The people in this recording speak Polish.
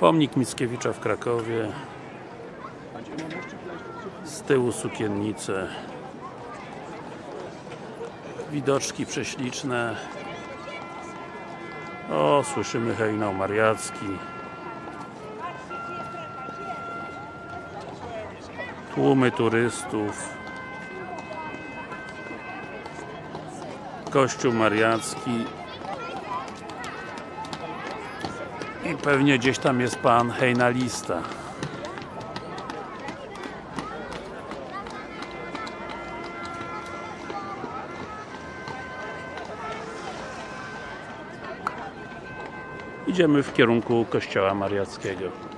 Pomnik Mickiewicza w Krakowie. Z tyłu sukiennice. Widoczki prześliczne. O, słyszymy hejnał mariacki. Tłumy turystów. Kościół mariacki. I pewnie gdzieś tam jest pan hejnalista. Idziemy w kierunku kościoła mariackiego.